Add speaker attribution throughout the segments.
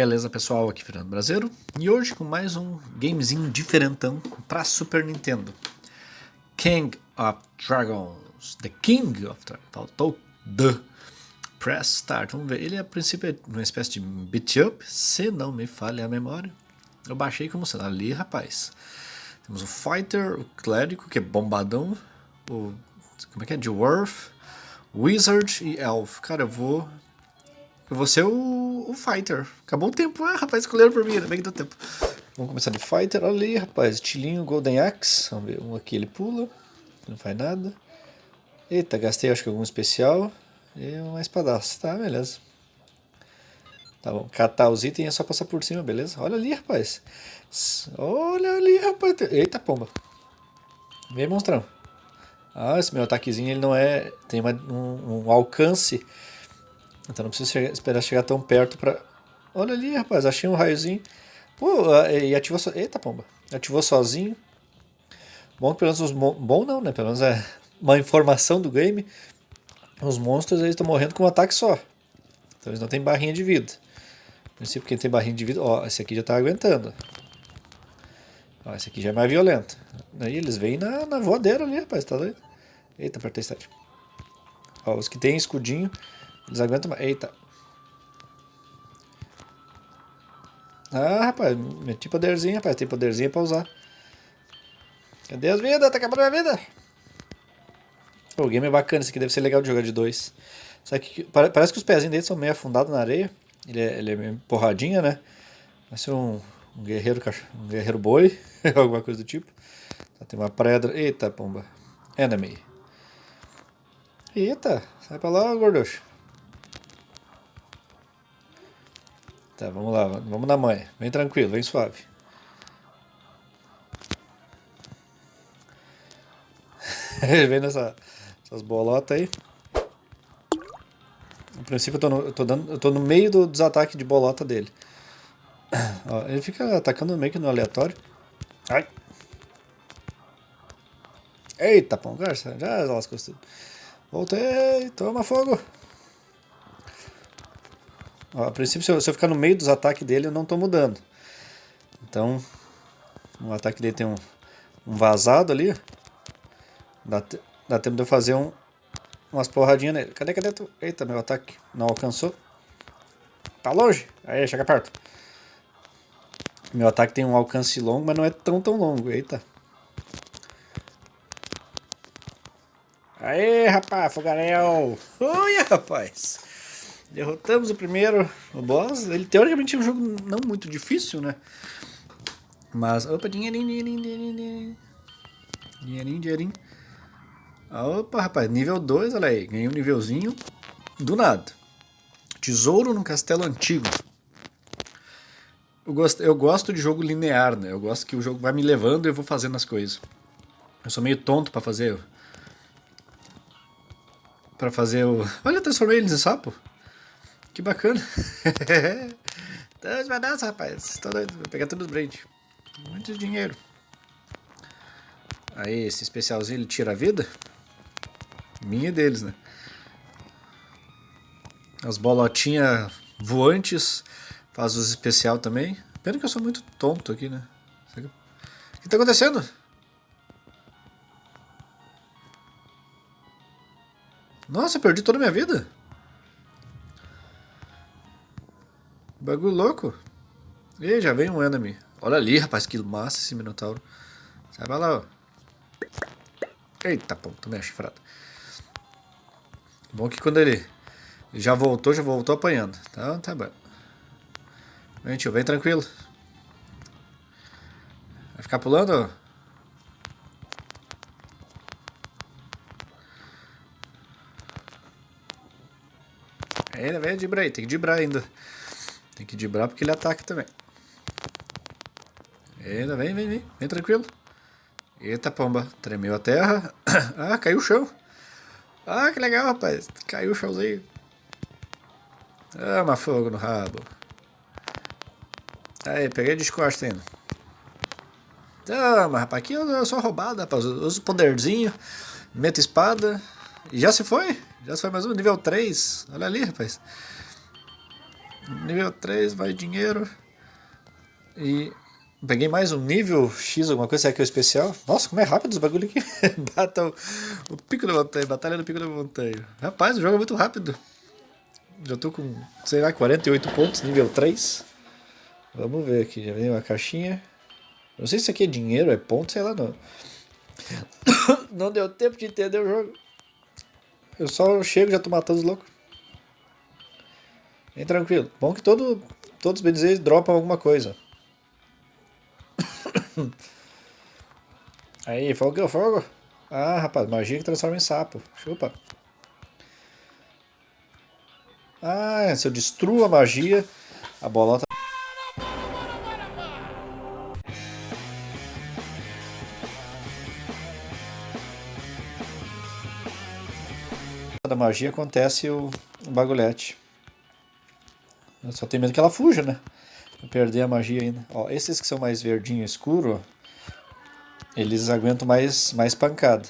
Speaker 1: Beleza pessoal, aqui Fernando Brasileiro e hoje com mais um gamezinho diferentão para Super Nintendo. King of Dragons, The King of Dragons, faltou The. Press Start, vamos ver, ele a princípio é uma espécie de beat up, se não me falha a memória. Eu baixei como sendo ali rapaz. Temos o Fighter, o Clérigo que é bombadão, o como é que é, Dwarf, Wizard e Elf, cara eu vou eu vou ser o, o Fighter. Acabou o tempo. Ah, rapaz, escolheram por mim, ainda bem que deu tempo. Vamos começar de Fighter. Olha ali, rapaz. Estilinho Golden Axe. Vamos ver. Um aqui ele pula. Não faz nada. Eita, gastei acho que algum especial. E uma espadaça. Tá, beleza. Tá bom. Catar os itens é só passar por cima, beleza? Olha ali, rapaz. Olha ali, rapaz. Eita, pomba. Vem, monstrão. Ah, esse meu ataquezinho ele não é... Tem uma, um, um alcance então não precisa esperar chegar tão perto pra... Olha ali, rapaz, achei um raiozinho. Pô, e ativou so... Eita, pomba. Ativou sozinho. Bom pelo menos os... Bom não, né? Pelo menos é uma informação do game. Os monstros eles estão morrendo com um ataque só. Então eles não têm barrinha de vida. No princípio, quem tem barrinha de vida... Ó, esse aqui já tá aguentando. Ó, esse aqui já é mais violento. Aí eles vêm na, na voadeira ali, rapaz. Tá doido? Eita, apertei start. Ó, os que tem escudinho... Eles aguentam mais. Eita. Ah, rapaz, meti poderzinho, rapaz. Tem poderzinho pra usar. Cadê as vidas? Tá acabando a minha vida. o game é bacana, esse aqui deve ser legal de jogar de dois. Só que parece que os pezinhos dele são meio afundados na areia. Ele é, ele é meio porradinha, né? Ser um, um guerreiro um guerreiro boi, alguma coisa do tipo. Tem uma pedra. Eita, pomba. Enemy. Eita, sai pra lá, gorducho. Tá, vamos lá, vamos na mãe. Vem tranquilo, vem suave. vem nessa, essas bolotas aí. No princípio eu tô no, eu tô dando, eu tô no meio do, dos ataques de bolota dele. Ó, ele fica atacando meio que no aleatório. Ai. Eita, pão, garça, já lascou tudo. Voltei, toma fogo. A princípio, se eu, se eu, ficar no meio dos ataques dele, eu não estou mudando. Então, o ataque dele tem um, um vazado ali. Dá, dá tempo de eu fazer um, umas porradinhas nele. Cadê, cadê tu? Eita, meu ataque não alcançou. Tá longe? Aí, chega perto. Meu ataque tem um alcance longo, mas não é tão, tão longo. Eita. Aê, rapaz, fogaréu. Oi, rapaz. Derrotamos o primeiro o boss. Ele teoricamente é um jogo não muito difícil, né? Mas. Opa, dinheirinho, dinheirinho, dinheirinho. Dinheirinho, dinheirinho. Opa, rapaz, nível 2, olha aí. Ganhei um nívelzinho do nada. Tesouro no castelo antigo. Eu gosto, eu gosto de jogo linear, né? Eu gosto que o jogo vai me levando e eu vou fazendo as coisas. Eu sou meio tonto pra fazer. Pra fazer o. Olha, eu transformei eles em sapo. Que bacana. então, vai nessa, rapaz. Tô doido. Vou pegar todos os brand. Muito dinheiro. Aí, esse especialzinho, ele tira a vida? Minha deles, né? As bolotinhas voantes faz os especial também. Pena que eu sou muito tonto aqui, né? O que tá acontecendo? Nossa, eu perdi toda a minha vida. Bagulho louco. E já vem um enemy. Olha ali, rapaz, que massa esse Minotauro. Sai pra lá, ó. Eita, pô, tomei a chifrada. Bom que quando ele já voltou, já voltou apanhando. Tá, tá bom. Vem, tio, vem tranquilo. Vai ficar pulando? Ainda vem dibrar aí, tem que dibrar ainda. Tem que dibrar porque ele ataca também. Ainda vem, vem, vem. Vem tranquilo. Eita, pomba. Tremeu a terra. Ah, caiu o chão. Ah, que legal, rapaz. Caiu o chãozinho. Toma fogo no rabo. Aí, peguei de costa ainda. Toma, rapaz. Aqui eu sou roubado, rapaz. Uso poderzinho. Meto espada. E já se foi. Já se foi mais um. Nível 3. Olha ali, rapaz. Nível 3, vai dinheiro. E peguei mais um nível X, alguma coisa, será que é o especial? Nossa, como é rápido os bagulho aqui. Battle, o pico da montanha, batalha do pico da montanha. Rapaz, o jogo é muito rápido. Já tô com, sei lá, 48 pontos, nível 3. Vamos ver aqui, já veio uma caixinha. Não sei se isso aqui é dinheiro, é ponto, sei lá não. Não deu tempo de entender o jogo. Eu só chego e já tô matando os loucos. Bem tranquilo. Bom que todo, todos os BDZs dropam alguma coisa. Aí, fogo, fogo. Ah, rapaz, magia que transforma em sapo. Chupa. Ah, se eu destruo a magia, a bolota... da magia acontece o bagulhete. Eu só tenho medo que ela fuja, né? Vou perder a magia ainda. Ó, esses que são mais verdinho escuro, eles aguentam mais, mais pancada.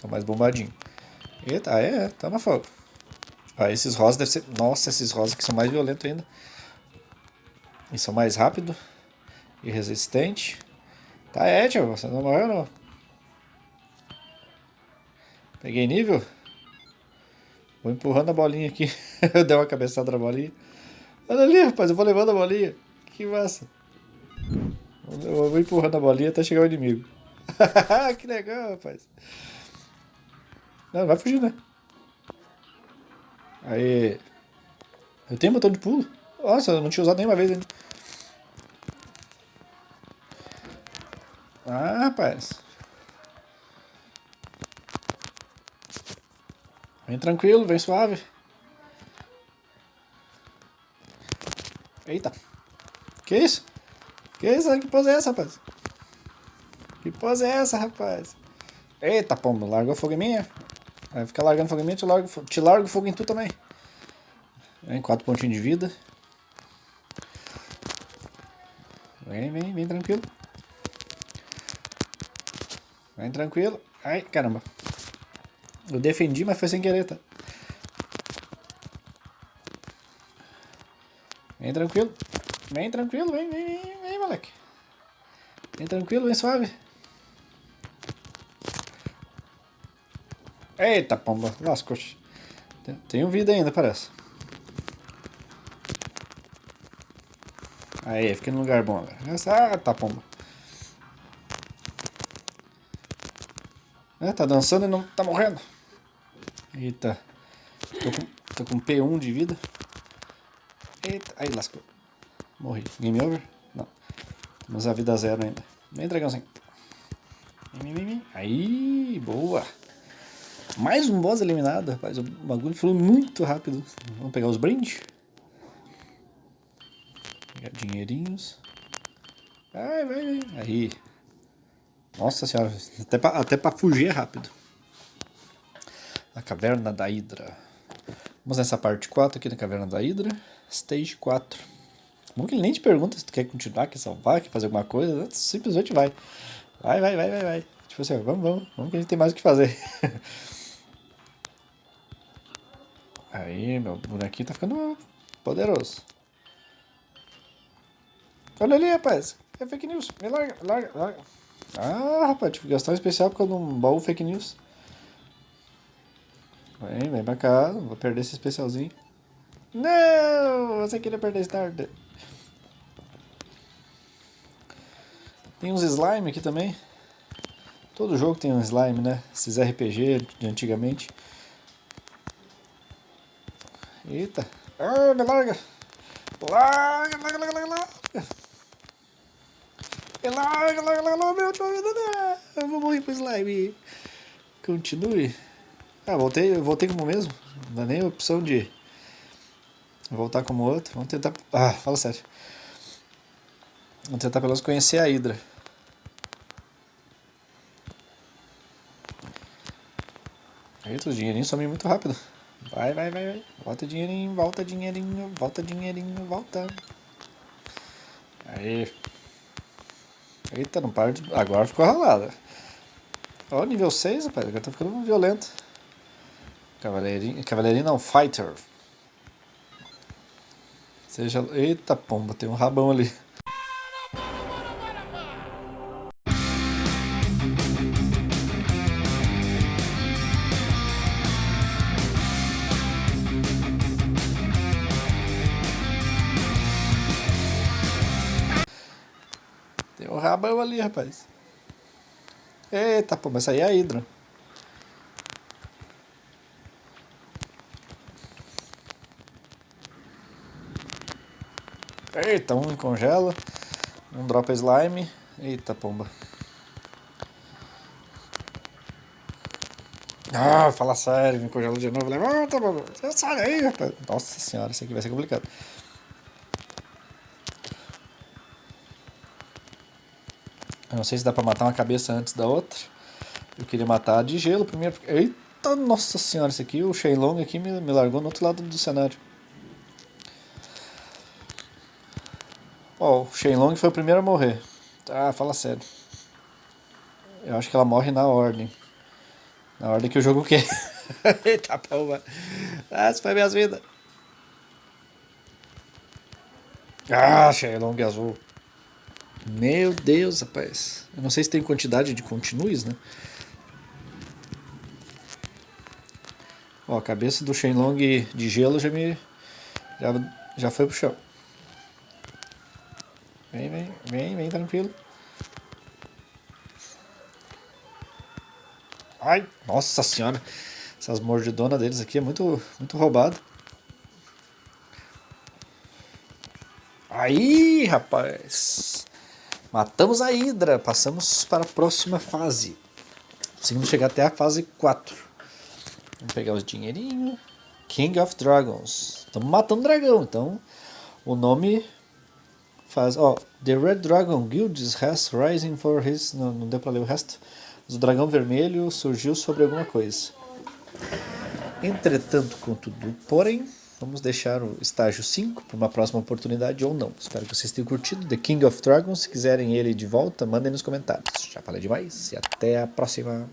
Speaker 1: São mais bombadinho. Eita, é, tá na fogo. Ó, esses rosas devem ser... Nossa, esses rosas que são mais violentos ainda. E são mais rápido e resistente. Tá, é, tio, você não morreu não. Peguei nível. Vou empurrando a bolinha aqui. eu dei uma cabeçada na bolinha. Olha ali, rapaz, eu vou levando a bolinha. Que massa. Eu vou empurrando a bolinha até chegar o inimigo. que legal, rapaz. Não, vai fugir, né? Aí. Eu tenho botão de pulo. Nossa, eu não tinha usado nenhuma vez ainda. Ah, rapaz. Vem tranquilo, vem suave. Eita. Que isso? Que isso? Que pose é essa, rapaz? Que pose é essa, rapaz? Eita, pombo, largou fogo em mim? Vai ficar largando fogo em mim, te largo, te largo fogo em tu também. Vem, quatro pontinhos de vida. Vem, vem, vem tranquilo. Vem tranquilo. Ai, caramba. Eu defendi, mas foi sem querer, tá? Vem tranquilo. Vem tranquilo, vem, vem, vem, vem, moleque. Vem tranquilo, vem suave. Eita, pomba. Lascou. Tenho vida ainda, parece. Aí, fiquei no lugar bom agora. Ah, tá, pomba. É, tá dançando e não tá morrendo. Eita. Tô com, tô com P1 de vida. Eita. Aí, lascou. Morri. Game over? Não. Temos a vida zero ainda. Vem, dragãozinho. Aí, boa. Mais um boss eliminado, rapaz. O bagulho foi muito rápido. Vamos pegar os brindes. Pegar dinheirinhos. Vai, vai, vai. Aí. Nossa senhora. Até pra, até pra fugir é rápido. A Caverna da Hidra. Vamos nessa parte 4 aqui da Caverna da Hidra. Stage 4. Bom que ele nem te pergunta se tu quer continuar, quer salvar, quer fazer alguma coisa. Simplesmente vai. Vai, vai, vai, vai, vai. Tipo assim, vamos, vamos. Vamos que a gente tem mais o que fazer. Aí, meu bonequinho tá ficando poderoso. Olha ali, rapaz. É fake news. Me larga, larga, larga. Ah, rapaz, tive que gastar um especial por causa de um baú fake news. Vem, vem pra cá. Vou perder esse especialzinho. Não! Você queria perder Starter. Tem uns slime aqui também. Todo jogo tem um slime, né? Esses RPG de antigamente. Eita. Ah, me larga. Larga, larga, larga, larga, larga. Larga, larga, larga, larga, meu Eu vou morrer pro slime. Continue. Ah, voltei, voltei como mesmo. Não dá nem opção de voltar como outro. Vamos tentar... Ah, fala sério. Vamos tentar pelo menos conhecer a Hydra. Eita, os dinheirinhos somem muito rápido. Vai, vai, vai, vai. Volta dinheirinho, volta dinheirinho, volta dinheirinho, volta. Aí. Eita, não para de... Agora ficou ralada. Ó, nível 6, rapaz. Agora tá ficando violento. Cavaleirinho, cavaleirinho não, fighter. Seja... Eita pomba, tem um rabão ali. Tem um rabão ali, rapaz. Eita, pô, mas aí é a Hidra. Eita, um congela. Um dropa slime. Eita, pomba. Ah, fala sério, me congelou de novo. Levanta, pomba. Sai rapaz. Nossa senhora, isso aqui vai ser complicado. Eu não sei se dá pra matar uma cabeça antes da outra. Eu queria matar de gelo primeiro. Eita, nossa senhora, esse aqui, o Shenlong aqui me, me largou no outro lado do cenário. O Shenlong foi o primeiro a morrer. Ah, fala sério. Eu acho que ela morre na ordem. Na ordem que o jogo quer. Eita, palma. Ah, isso foi minhas vidas. Ah, Shenlong azul. Meu Deus, rapaz. Eu não sei se tem quantidade de continues, né? Ó, a cabeça do Shenlong de gelo já me... Já, já foi pro chão. Vem, vem, vem, vem, tranquilo. Ai, nossa senhora. Essas mordidonas deles aqui é muito, muito roubado. Aí, rapaz. Matamos a Hydra. Passamos para a próxima fase. Conseguimos chegar até a fase 4. Vamos pegar os dinheirinhos. King of Dragons. Estamos matando dragão, então o nome faz. Ó, The Red Dragon Guilds has rising for his. Não, não deu pra ler o resto. o dragão vermelho surgiu sobre alguma coisa. Entretanto, contudo, porém, vamos deixar o estágio 5 para uma próxima oportunidade ou não. Espero que vocês tenham curtido The King of Dragons. Se quiserem ele de volta, mandem nos comentários. Já falei demais e até a próxima.